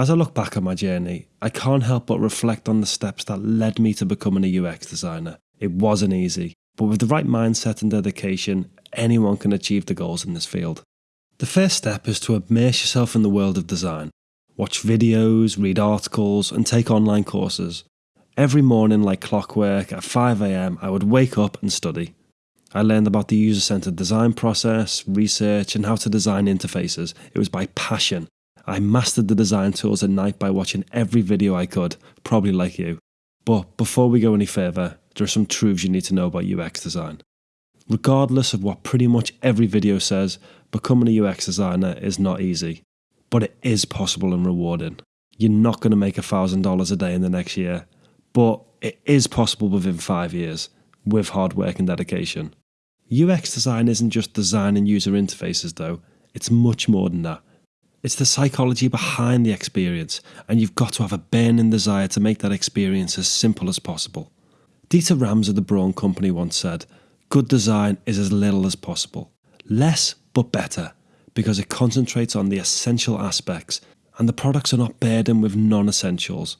As I look back on my journey, I can't help but reflect on the steps that led me to becoming a UX designer. It wasn't easy, but with the right mindset and dedication, anyone can achieve the goals in this field. The first step is to immerse yourself in the world of design. Watch videos, read articles, and take online courses. Every morning, like clockwork, at 5am, I would wake up and study. I learned about the user centered design process, research, and how to design interfaces. It was by passion. I mastered the design tools at night by watching every video I could, probably like you. But before we go any further, there are some truths you need to know about UX design. Regardless of what pretty much every video says, becoming a UX designer is not easy, but it is possible and rewarding. You're not going to make $1,000 a day in the next year, but it is possible within five years with hard work and dedication. UX design isn't just designing user interfaces though, it's much more than that. It's the psychology behind the experience, and you've got to have a burning desire to make that experience as simple as possible. Dieter Rams of the Braun Company once said, Good design is as little as possible. Less, but better, because it concentrates on the essential aspects, and the products are not burdened with non essentials.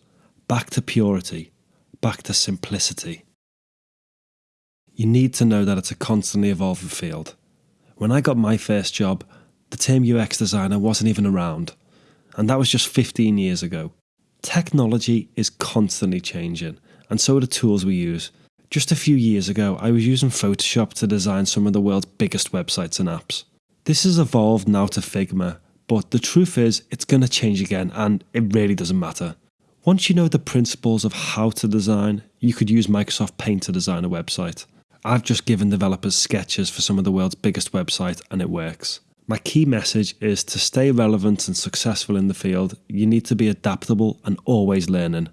Back to purity, back to simplicity you need to know that it's a constantly evolving field. When I got my first job, the term UX designer wasn't even around, and that was just 15 years ago. Technology is constantly changing, and so are the tools we use. Just a few years ago, I was using Photoshop to design some of the world's biggest websites and apps. This has evolved now to Figma, but the truth is, it's going to change again, and it really doesn't matter. Once you know the principles of how to design, you could use Microsoft Paint to design a website. I've just given developers sketches for some of the world's biggest websites and it works. My key message is to stay relevant and successful in the field, you need to be adaptable and always learning.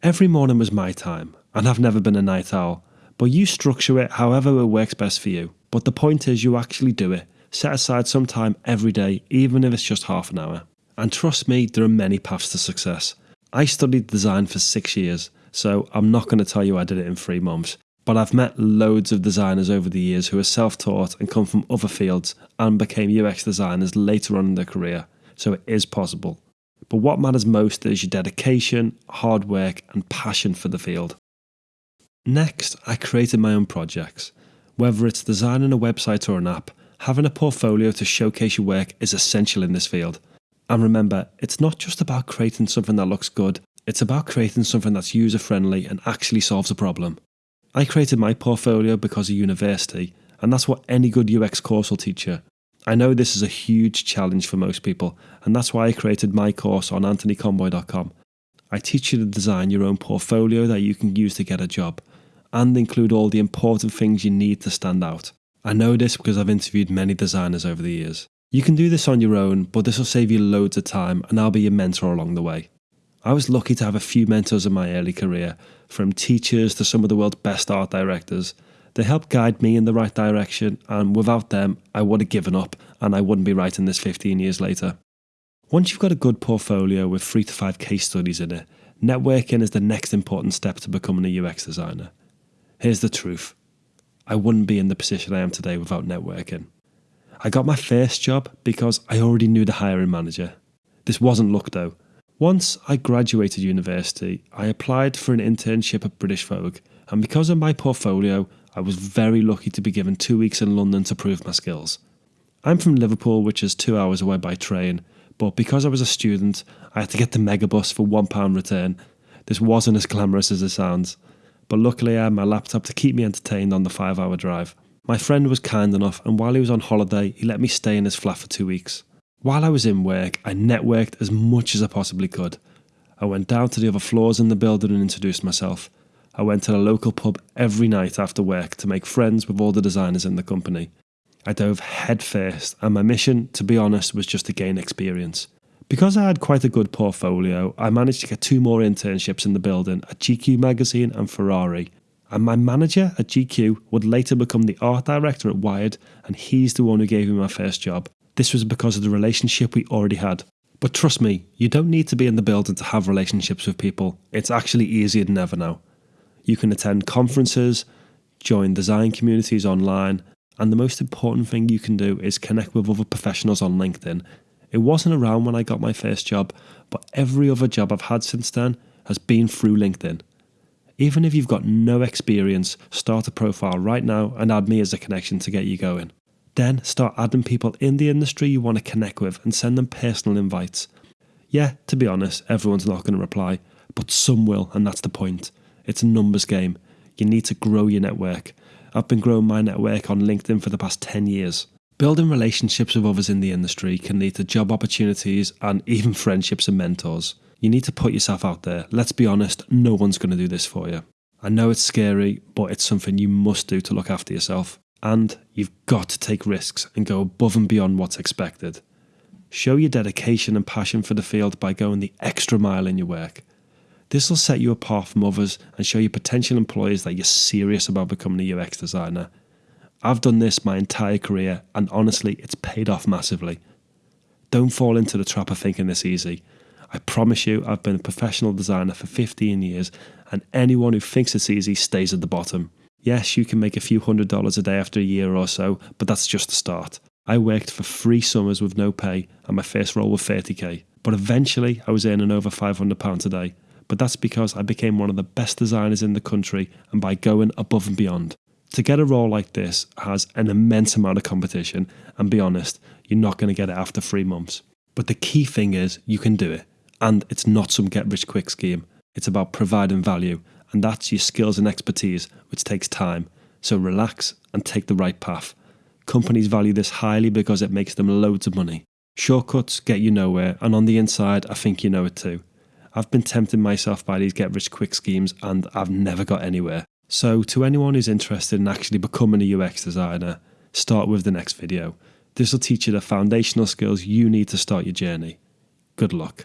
Every morning was my time, and I've never been a night owl, but you structure it however it works best for you. But the point is, you actually do it. Set aside some time every day, even if it's just half an hour. And trust me, there are many paths to success. I studied design for six years, so I'm not going to tell you I did it in three months. But I've met loads of designers over the years who are self taught and come from other fields and became UX designers later on in their career, so it is possible. But what matters most is your dedication, hard work, and passion for the field. Next, I created my own projects. Whether it's designing a website or an app, having a portfolio to showcase your work is essential in this field. And remember, it's not just about creating something that looks good, it's about creating something that's user friendly and actually solves a problem. I created my portfolio because of university, and that's what any good UX course will teach you. I know this is a huge challenge for most people, and that's why I created my course on anthonyconboy.com. I teach you to design your own portfolio that you can use to get a job, and include all the important things you need to stand out. I know this because I've interviewed many designers over the years. You can do this on your own, but this will save you loads of time, and I'll be your mentor along the way. I was lucky to have a few mentors in my early career, from teachers to some of the world's best art directors. They helped guide me in the right direction, and without them, I would have given up and I wouldn't be writing this 15 years later. Once you've got a good portfolio with three to five case studies in it, networking is the next important step to becoming a UX designer. Here's the truth I wouldn't be in the position I am today without networking. I got my first job because I already knew the hiring manager. This wasn't luck though. Once I graduated university, I applied for an internship at British Vogue, and because of my portfolio, I was very lucky to be given two weeks in London to prove my skills. I'm from Liverpool, which is two hours away by train, but because I was a student, I had to get the megabus for £1 return. This wasn't as glamorous as it sounds, but luckily I had my laptop to keep me entertained on the five hour drive. My friend was kind enough, and while he was on holiday, he let me stay in his flat for two weeks. While I was in work, I networked as much as I possibly could. I went down to the other floors in the building and introduced myself. I went to the local pub every night after work to make friends with all the designers in the company. I dove headfirst, and my mission, to be honest, was just to gain experience. Because I had quite a good portfolio, I managed to get two more internships in the building at GQ Magazine and Ferrari. And my manager at GQ would later become the art director at Wired, and he's the one who gave me my first job. This was because of the relationship we already had. But trust me, you don't need to be in the building to have relationships with people. It's actually easier than ever now. You can attend conferences, join design communities online, and the most important thing you can do is connect with other professionals on LinkedIn. It wasn't around when I got my first job, but every other job I've had since then has been through LinkedIn. Even if you've got no experience, start a profile right now and add me as a connection to get you going. Then start adding people in the industry you want to connect with and send them personal invites. Yeah, to be honest, everyone's not going to reply, but some will, and that's the point. It's a numbers game. You need to grow your network. I've been growing my network on LinkedIn for the past 10 years. Building relationships with others in the industry can lead to job opportunities and even friendships and mentors. You need to put yourself out there. Let's be honest, no one's going to do this for you. I know it's scary, but it's something you must do to look after yourself. And you've got to take risks and go above and beyond what's expected. Show your dedication and passion for the field by going the extra mile in your work. This will set you apart from others and show your potential employers that you're serious about becoming a UX designer. I've done this my entire career, and honestly, it's paid off massively. Don't fall into the trap of thinking this easy. I promise you, I've been a professional designer for 15 years, and anyone who thinks it's easy stays at the bottom. Yes, you can make a few hundred dollars a day after a year or so, but that's just the start. I worked for three summers with no pay, and my first role was 30k. But eventually, I was earning over £500 a day. But that's because I became one of the best designers in the country and by going above and beyond. To get a role like this has an immense amount of competition, and be honest, you're not going to get it after three months. But the key thing is you can do it. And it's not some get rich quick scheme. It's about providing value, and that's your skills and expertise, which takes time. So relax and take the right path. Companies value this highly because it makes them loads of money. Shortcuts get you nowhere, and on the inside, I think you know it too. I've been tempted myself by these get rich quick schemes, and I've never got anywhere. So, to anyone who's interested in actually becoming a UX designer, start with the next video. This will teach you the foundational skills you need to start your journey. Good luck.